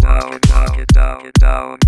down, knock it down, down.